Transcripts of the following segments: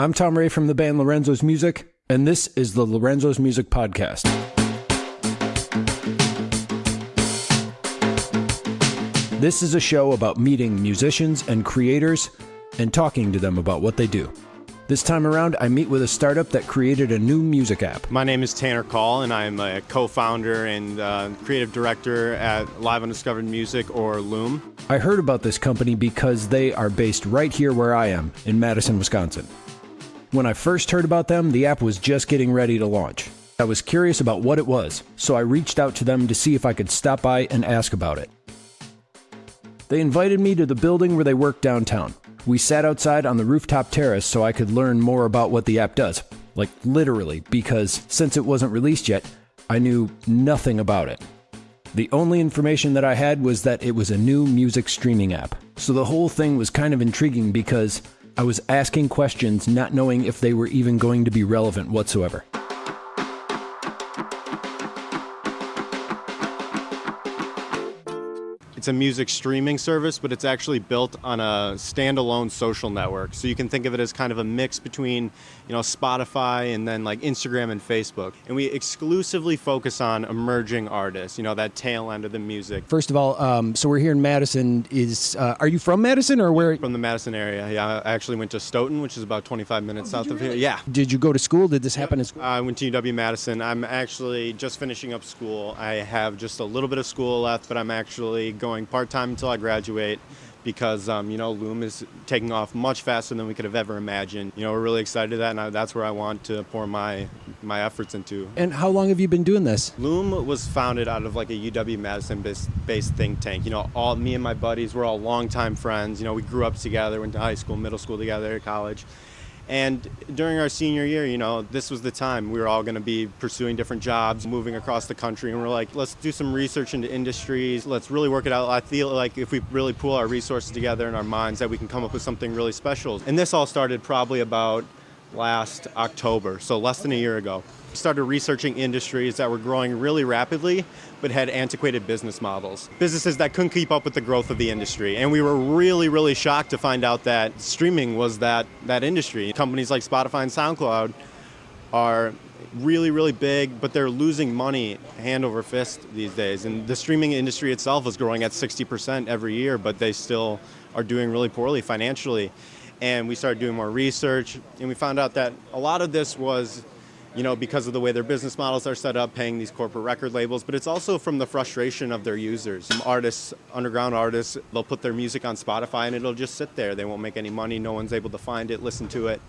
I'm Tom Ray from the band Lorenzo's Music, and this is the Lorenzo's Music Podcast. This is a show about meeting musicians and creators and talking to them about what they do. This time around, I meet with a startup that created a new music app. My name is Tanner Call, and I'm a co founder and uh, creative director at Live Undiscovered Music or Loom. I heard about this company because they are based right here where I am, in Madison, Wisconsin. When I first heard about them, the app was just getting ready to launch. I was curious about what it was, so I reached out to them to see if I could stop by and ask about it. They invited me to the building where they work downtown. We sat outside on the rooftop terrace so I could learn more about what the app does. Like, literally, because since it wasn't released yet, I knew nothing about it. The only information that I had was that it was a new music streaming app. So the whole thing was kind of intriguing because I was asking questions not knowing if they were even going to be relevant whatsoever. It's a music streaming service, but it's actually built on a standalone social network. So you can think of it as kind of a mix between, you know, Spotify and then like Instagram and Facebook. And we exclusively focus on emerging artists, you know, that tail end of the music. First of all, um, so we're here in Madison. Is uh, are you from Madison or where? From the Madison area. Yeah, I actually went to Stoughton, which is about 25 minutes Oh, south of here. Yeah. Did you go to school? Did this happen in school? I went to UW Madison. I'm actually just finishing up school. I have just a little bit of school left, but I'm actually going part time until I graduate because um, you know Loom is taking off much faster than we could have ever imagined. You know, we're really excited that, and I, that's where I want to pour my my efforts into. And how long have you been doing this? Loom was founded out of like a UW Madison based, based think tank. You know, all me and my buddies were all longtime friends. You know, we grew up together, went to high school, middle school together, college. And during our senior year, you know, this was the time we were all going to be pursuing different jobs, moving across the country, and we're like, let's do some research into industries. Let's really work it out. I feel like if we really pool our resources together in our minds, that we can come up with something really special. And this all started probably about last October, so less than a year ago. Started researching industries that were growing really rapidly but had antiquated business models. Businesses that couldn't keep up with the growth of the industry. And we were really, really shocked to find out that streaming was that, that industry. Companies like Spotify and SoundCloud are really, really big, but they're losing money hand over fist these days. And the streaming industry itself is growing at 60% every year, but they still are doing really poorly financially. And we started doing more research, and we found out that a lot of this was you know, because of the way their business models are set up, paying these corporate record labels, but it's also from the frustration of their users. Artists, underground artists, they'll put their music on Spotify and it'll just sit there. They won't make any money. No one's able to find it, listen to it.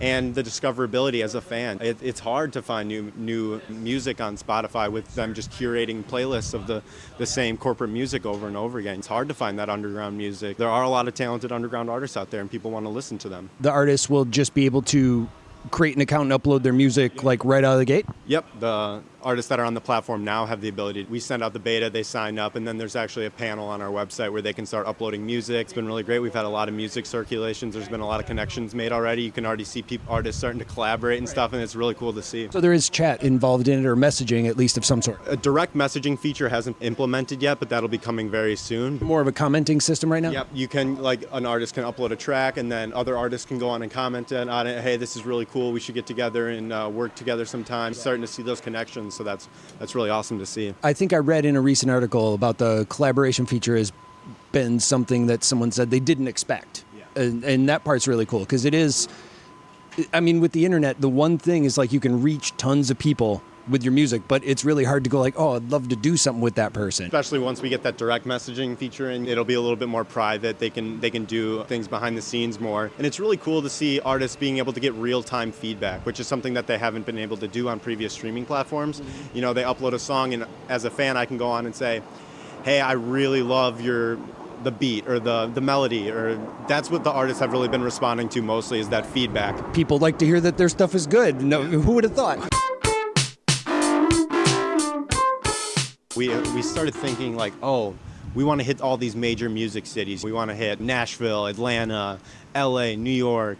And the discoverability as a fan. It, it's hard to find new new music on Spotify with them just curating playlists of the, the same corporate music over and over again. It's hard to find that underground music. There are a lot of talented underground artists out there and people want to listen to them. The artists will just be able to create an account and upload their music like right out of the gate? Yep, the artists that are on the platform now have the ability. We send out the beta, they sign up, and then there's actually a panel on our website where they can start uploading music. It's been really great. We've had a lot of music circulations. There's been a lot of connections made already. You can already see people, artists starting to collaborate and stuff, and it's really cool to see. So there is chat involved in it or messaging at least of some sort. A direct messaging feature hasn't implemented yet, but that'll be coming very soon. More of a commenting system right now? Yep, you can like an artist can upload a track, and then other artists can go on and comment on it. Hey, this is really cool. We should get together and uh, work together sometime. Starting to see those connections, so that's that's really awesome to see. I think I read in a recent article about the collaboration feature has been something that someone said they didn't expect, Yeah. and, and that part's really cool because it is. I mean, with the internet, the one thing is like you can reach tons of people with your music, but it's really hard to go like, oh, I'd love to do something with that person. Especially once we get that direct messaging feature in, it'll be a little bit more private. They can they can do things behind the scenes more. And it's really cool to see artists being able to get real-time feedback, which is something that they haven't been able to do on previous streaming platforms. You know, they upload a song and as a fan I can go on and say, "Hey, I really love your the beat or the the melody or that's what the artists have really been responding to mostly is that feedback. People like to hear that their stuff is good. No, who would have thought? We we started thinking like, oh, we want to hit all these major music cities. We want to hit Nashville, Atlanta, LA, New York,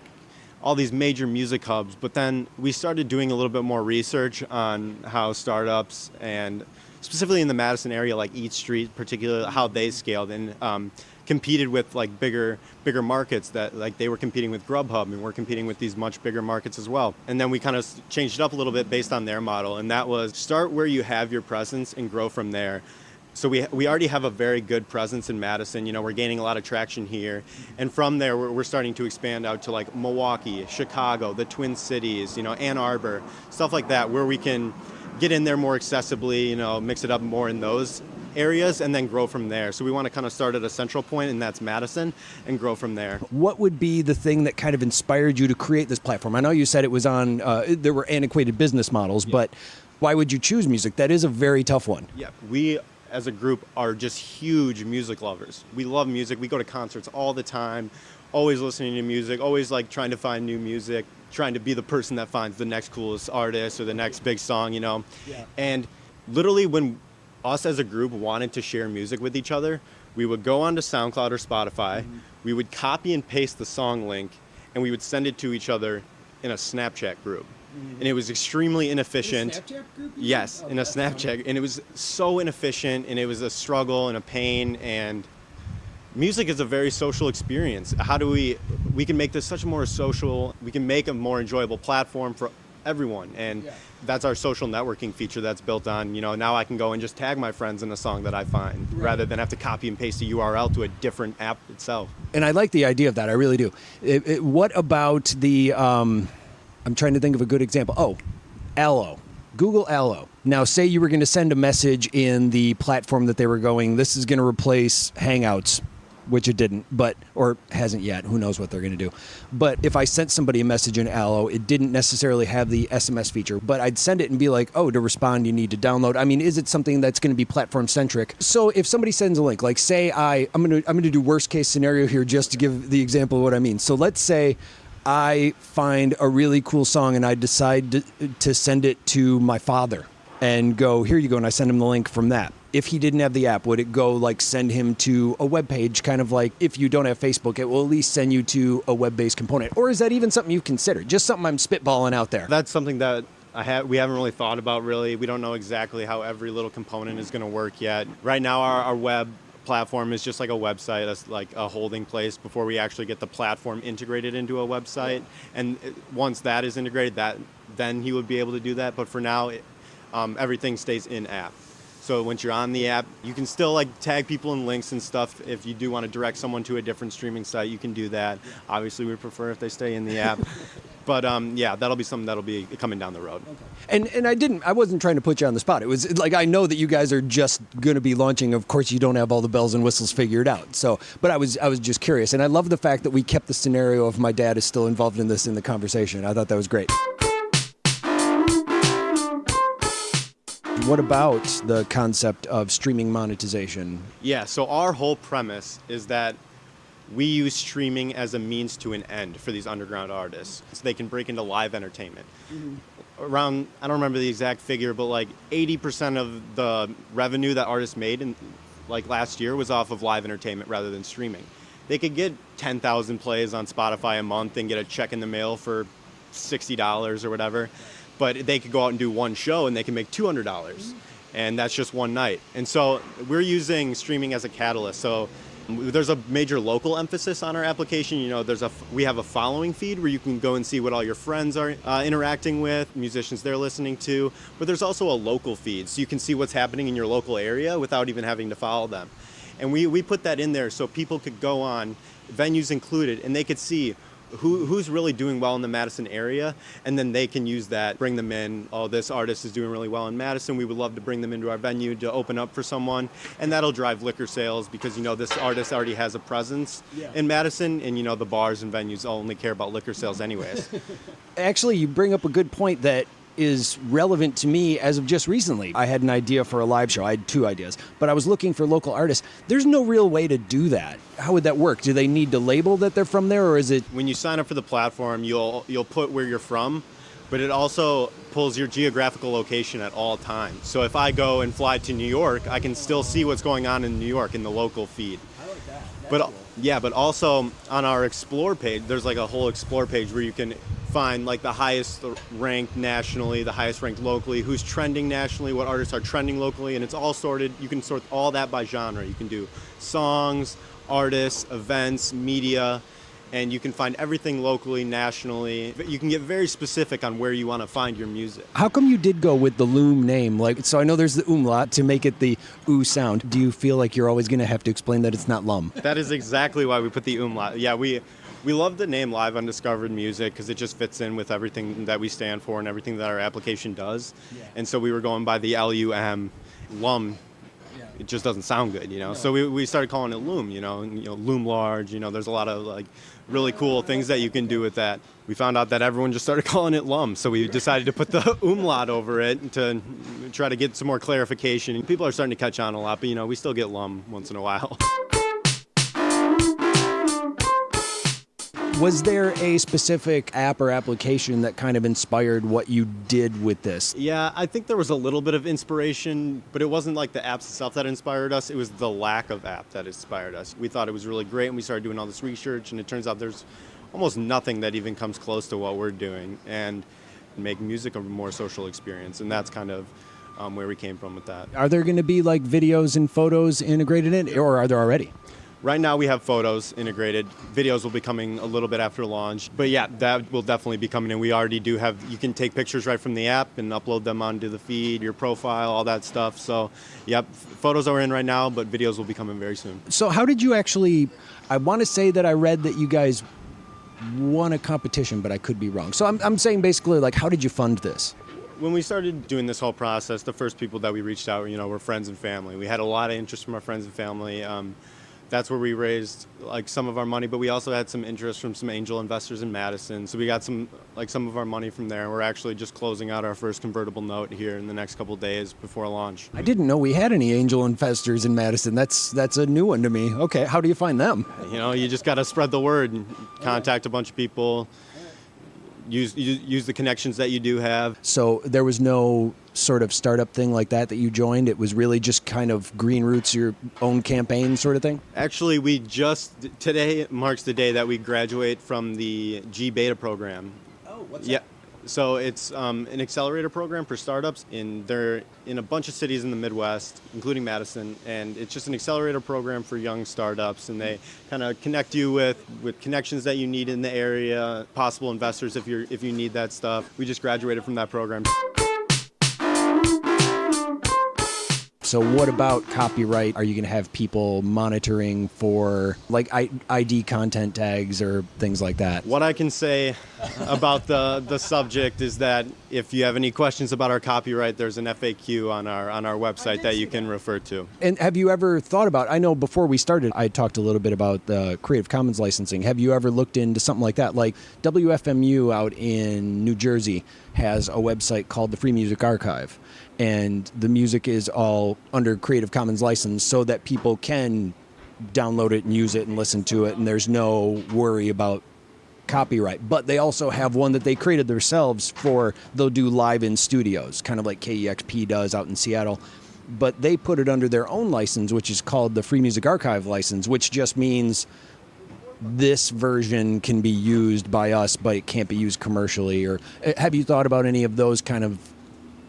all these major music hubs. But then we started doing a little bit more research on how startups and specifically in the Madison area, like Eat Street, particularly how they scaled. And um, competed with like bigger bigger markets that like they were competing with Grubhub and we're competing with these much bigger markets as well. And then we kind of changed it up a little bit based on their model and that was start where you have your presence and grow from there. So we, we already have a very good presence in Madison. You know, we're gaining a lot of traction here. And from there, we're, we're starting to expand out to like Milwaukee, Chicago, the Twin Cities, you know, Ann Arbor, stuff like that, where we can get in there more accessibly, you know, mix it up more in those areas and then grow from there. So we want to kind of start at a central point, and that's Madison, and grow from there. What would be the thing that kind of inspired you to create this platform? I know you said it was on, uh, there were antiquated business models, yeah. but why would you choose music? That is a very tough one. Yeah, we as a group are just huge music lovers. We love music. We go to concerts all the time, always listening to music, always like trying to find new music, trying to be the person that finds the next coolest artist or the next big song, you know. Yeah. And literally when us as a group wanted to share music with each other, we would go onto SoundCloud or Spotify, mm-hmm. we would copy and paste the song link, and we would send it to each other in a Snapchat group. Mm-hmm. And it was extremely inefficient. yes, oh, in a Snapchat. Funny. And it was so inefficient, and it was a struggle and a pain. And music is a very social experience. How do we, we can make this such a more social, we can make a more enjoyable platform for everyone. And yeah. that's our social networking feature that's built on, you know, now I can go and just tag my friends in a song that I find right. rather than have to copy and paste a URL to a different app itself. And I like the idea of that. I really do. It, it, what about the, um, I'm trying to think of a good example. Oh, Allo. Google Allo. Now, say you were going to send a message in the platform that they were going, this is going to replace Hangouts which it didn't, but or hasn't yet. Who knows what they're going to do? But if I sent somebody a message in Allo, it didn't necessarily have the SMS feature, but I'd send it and be like, "Oh, to respond, you need to download." I mean, is it something that's going to be platform centric? So if somebody sends a link, like say I I'm going to I'm going to do worst case scenario here just to give the example of what I mean. So let's say I find a really cool song and I decide to, to send it to my father and go, "Here you go," and I send him the link from that if he didn't have the app, would it go like send him to a web page, kind of like if you don't have Facebook, it will at least send you to a web based component? Or is that even something you've considered? Just something I'm spitballing out there. That's something that we haven't really thought about really. We don't know exactly how every little component is going to work yet. Right now, our, our web platform is just like a website that's like a holding place before we actually get the platform integrated into a website and once that is integrated that then he would be able to do that but for now it, um, everything stays in app so once you're on the app, you can still like tag people in links and stuff. If you do want to direct someone to a different streaming site, you can do that. Obviously, we prefer if they stay in the app. but um, yeah, that'll be something that'll be coming down the road. Okay. And and I didn't, I wasn't trying to put you on the spot. It was like I know that you guys are just going to be launching. Of course, you don't have all the bells and whistles figured out. So, but I was I was just curious, and I love the fact that we kept the scenario of my dad is still involved in this in the conversation. I thought that was great. What about the concept of streaming monetization? Yeah, so our whole premise is that we use streaming as a means to an end for these underground artists so they can break into live entertainment. Mm-hmm. Around, I don't remember the exact figure, but like 80% of the revenue that artists made in like last year was off of live entertainment rather than streaming. They could get 10,000 plays on Spotify a month and get a check in the mail for $60 or whatever but they could go out and do one show and they can make $200. And that's just one night. And so we're using streaming as a catalyst. So there's a major local emphasis on our application. You know there's a we have a following feed where you can go and see what all your friends are uh, interacting with musicians they're listening to. But there's also a local feed so you can see what's happening in your local area without even having to follow them. And we, we put that in there so people could go on venues included and they could see who, who's really doing well in the Madison area, and then they can use that, bring them in. Oh, this artist is doing really well in Madison. We would love to bring them into our venue to open up for someone, and that'll drive liquor sales because you know this artist already has a presence yeah. in Madison, and you know the bars and venues only care about liquor sales anyways. Actually, you bring up a good point that is relevant to me as of just recently. I had an idea for a live show. I had two ideas, but I was looking for local artists. There's no real way to do that. How would that work? Do they need to label that they're from there or is it When you sign up for the platform, you'll you'll put where you're from, but it also pulls your geographical location at all times. So if I go and fly to New York, I can still see what's going on in New York in the local feed. I like that. That's but cool. yeah, but also on our explore page, there's like a whole explore page where you can find like the highest ranked nationally, the highest ranked locally, who's trending nationally, what artists are trending locally, and it's all sorted. You can sort all that by genre. You can do songs, artists, events, media, and you can find everything locally, nationally. You can get very specific on where you want to find your music. How come you did go with the Loom name? Like, so I know there's the umlaut to make it the oo sound. Do you feel like you're always going to have to explain that it's not lum? That is exactly why we put the umlaut. Yeah, we we love the name Live Undiscovered Music because it just fits in with everything that we stand for and everything that our application does. Yeah. And so we were going by the L U M, lum it just doesn't sound good, you know. No. So we, we started calling it Loom, you know, and, you know, Loom Large, you know, there's a lot of like really cool things that you can do with that. We found out that everyone just started calling it Lum, so we decided to put the umlaut over it to try to get some more clarification. People are starting to catch on a lot, but you know, we still get Lum once in a while. Was there a specific app or application that kind of inspired what you did with this? Yeah, I think there was a little bit of inspiration, but it wasn't like the apps itself that inspired us. It was the lack of app that inspired us. We thought it was really great, and we started doing all this research, and it turns out there's almost nothing that even comes close to what we're doing, and make music a more social experience, and that's kind of um, where we came from with that. Are there going to be like videos and photos integrated in, it, or are there already? Right now we have photos integrated. Videos will be coming a little bit after launch. But yeah, that will definitely be coming in. We already do have, you can take pictures right from the app and upload them onto the feed, your profile, all that stuff. So yep, photos are in right now, but videos will be coming very soon. So how did you actually, I want to say that I read that you guys won a competition, but I could be wrong. So I'm, I'm saying basically like, how did you fund this? when we started doing this whole process, the first people that we reached out, you know, were friends and family. We had a lot of interest from our friends and family. Um, that's where we raised like some of our money but we also had some interest from some angel investors in madison. So we got some like some of our money from there we're actually just closing out our first convertible note here in the next couple days before launch. I didn't know we had any angel investors in madison. That's that's a new one to me. Okay how do you find them? You know you just got to spread the word and contact a bunch of people. Use use the connections that you do have. So there was no sort of startup thing like that that you joined. It was really just kind of green roots your own campaign sort of thing. Actually, we just today marks the day that we graduate from the gBETA program. Oh, what's yeah. That? So it's um, an accelerator program for startups. In they're in a bunch of cities in the Midwest, including Madison, and it's just an accelerator program for young startups. And they kind of connect you with with connections that you need in the area, possible investors if you're if you need that stuff. We just graduated from that program. So, what about copyright? Are you going to have people monitoring for like ID content tags or things like that? What I can say about the the subject is that if you have any questions about our copyright, there's an FAQ on our on our website that you can refer to. And have you ever thought about? I know before we started, I talked a little bit about the Creative Commons licensing. Have you ever looked into something like that? Like WFMU out in New Jersey has a website called the Free Music Archive. And the music is all under Creative Commons license so that people can download it and use it and listen to it and there's no worry about copyright. But they also have one that they created themselves for they'll do live in studios kind of like KEXP does out in Seattle. But they put it under their own license which is called the Free Music Archive license which just means this version can be used by us but it can't be used commercially or eh, have you thought about any of those kind of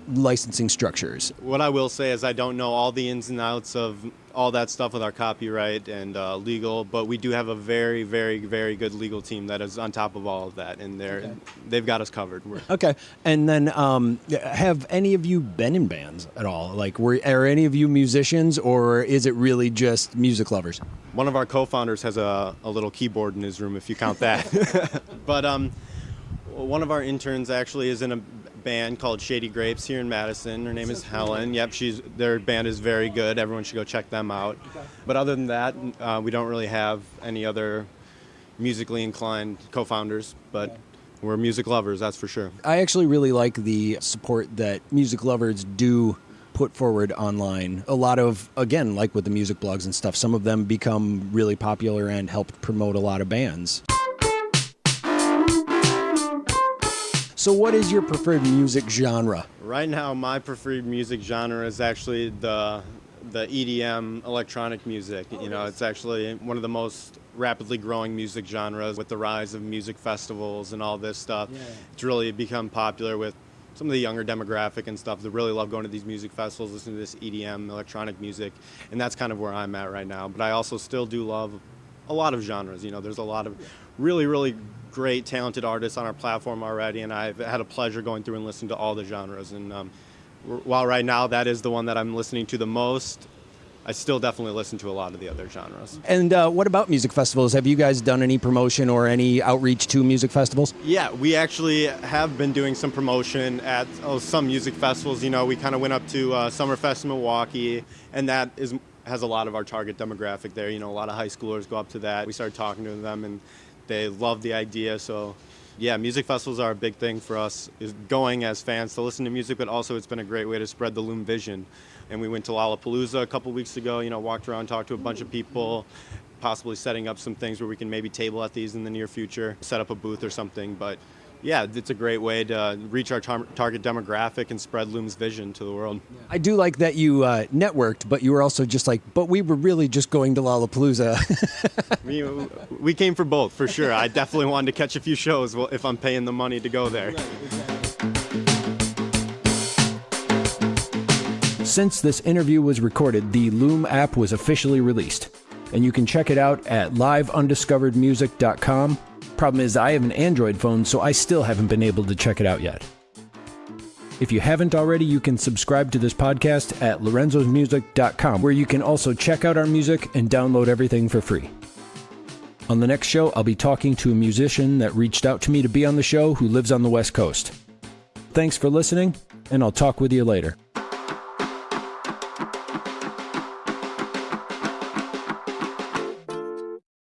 licensing structures. What I will say is I don't know all the ins and outs of all that stuff with our copyright and uh, legal, but we do have a very, very, very good legal team that is on top of all of that, and they're okay. they've got us covered. We're okay. And then, um, have any of you been in bands at all? Like, were are any of you musicians, or is it really just music lovers? One of our co-founders has a, a little keyboard in his room, if you count that. but um, one of our interns actually is in a band called Shady Grapes here in Madison. Her name is Helen. Yep, she's their band is very good. Everyone should go check them out. But other than that, uh, we don't really have any other musically inclined co-founders. But we're music lovers, that's for sure. I actually really like the support that music lovers do put forward online. A lot of, again, like with the music blogs and stuff, some of them become really popular and helped promote a lot of bands. So, what is your preferred music genre? Right now, my preferred music genre is actually the the EDM electronic music. You know, it's actually one of the most rapidly growing music genres with the rise of music festivals and all this stuff. Yeah. It's really become popular with some of the younger demographic and stuff that really love going to these music festivals, listening to this EDM, electronic music, and that's kind of where I'm at right now. But I also still do love a lot of genres. You know, there's a lot of really, really great, talented artists on our platform already, and I've had a pleasure going through and listening to all the genres. And um, while right now that is the one that I'm listening to the most, I still definitely listen to a lot of the other genres. And uh, what about music festivals? Have you guys done any promotion or any outreach to music festivals? Yeah, we actually have been doing some promotion at oh, some music festivals. You know, we kind of went up to uh, Summerfest in Milwaukee, and that is has a lot of our target demographic there. You know, a lot of high schoolers go up to that. We started talking to them, and they love the idea. So yeah, music festivals are a big thing for us, is going as fans to listen to music, but also it's been a great way to spread the Loom vision. And we went to Lollapalooza a couple weeks ago, you know, walked around, talked to a bunch of people, possibly setting up some things where we can maybe table at these in the near future, set up a booth or something. But yeah, it's a great way to reach our tar- target demographic and spread Loom's vision to the world. I do like that you uh, networked, but you were also just like, but we were really just going to Lollapalooza. we, we came for both, for sure. I definitely wanted to catch a few shows if I'm paying the money to go there. Since this interview was recorded, the Loom app was officially released, and you can check it out at liveundiscoveredmusic.com Problem is, I have an Android phone, so I still haven't been able to check it out yet. If you haven't already, you can subscribe to this podcast at lorenzosmusic.com, where you can also check out our music and download everything for free. On the next show, I'll be talking to a musician that reached out to me to be on the show who lives on the West Coast. Thanks for listening, and I'll talk with you later.